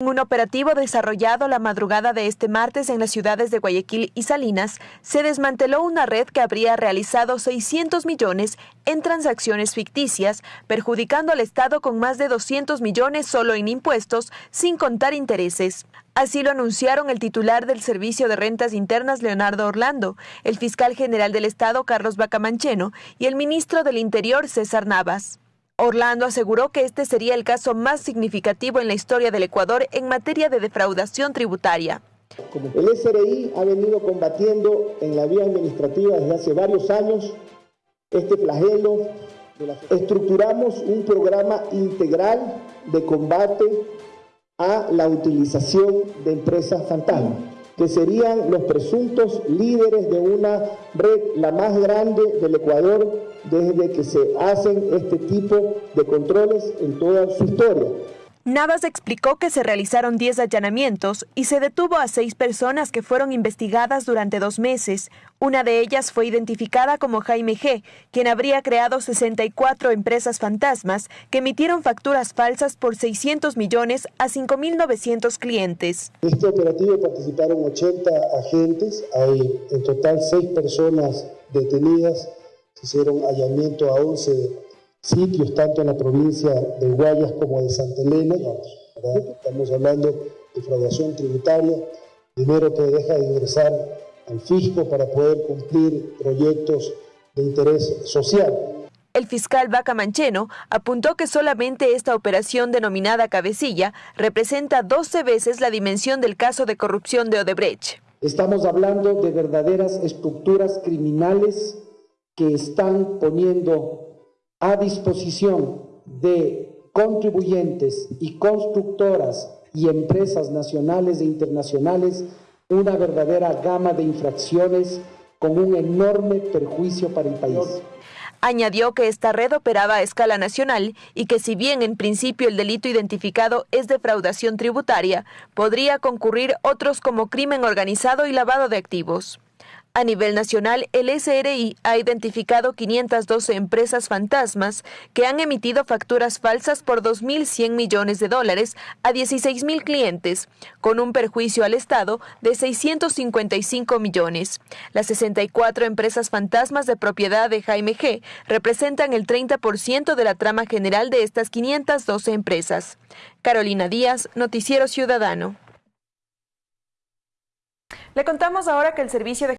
En un operativo desarrollado la madrugada de este martes en las ciudades de Guayaquil y Salinas, se desmanteló una red que habría realizado 600 millones en transacciones ficticias, perjudicando al Estado con más de 200 millones solo en impuestos, sin contar intereses. Así lo anunciaron el titular del Servicio de Rentas Internas, Leonardo Orlando, el fiscal general del Estado, Carlos Bacamancheno, y el ministro del Interior, César Navas. Orlando aseguró que este sería el caso más significativo en la historia del Ecuador en materia de defraudación tributaria. El SRI ha venido combatiendo en la vía administrativa desde hace varios años este flagelo. Estructuramos un programa integral de combate a la utilización de empresas fantasma que serían los presuntos líderes de una red, la más grande del Ecuador, desde que se hacen este tipo de controles en toda su historia. Navas explicó que se realizaron 10 allanamientos y se detuvo a seis personas que fueron investigadas durante dos meses. Una de ellas fue identificada como Jaime G., quien habría creado 64 empresas fantasmas que emitieron facturas falsas por 600 millones a 5.900 clientes. En este operativo participaron 80 agentes, hay en total seis personas detenidas, se hicieron allanamiento a 11 sitios, tanto en la provincia de Guayas como de Santa Elena. Estamos hablando de defraudación tributaria, dinero que deja de ingresar al fisco para poder cumplir proyectos de interés social. El fiscal Vaca Mancheno apuntó que solamente esta operación denominada cabecilla representa 12 veces la dimensión del caso de corrupción de Odebrecht. Estamos hablando de verdaderas estructuras criminales que están poniendo a disposición de contribuyentes y constructoras y empresas nacionales e internacionales una verdadera gama de infracciones con un enorme perjuicio para el país. Añadió que esta red operaba a escala nacional y que si bien en principio el delito identificado es defraudación tributaria, podría concurrir otros como crimen organizado y lavado de activos. A nivel nacional, el SRI ha identificado 512 empresas fantasmas que han emitido facturas falsas por 2.100 millones de dólares a 16.000 clientes, con un perjuicio al Estado de 655 millones. Las 64 empresas fantasmas de propiedad de Jaime G representan el 30% de la trama general de estas 512 empresas. Carolina Díaz, Noticiero Ciudadano. Le contamos ahora que el servicio de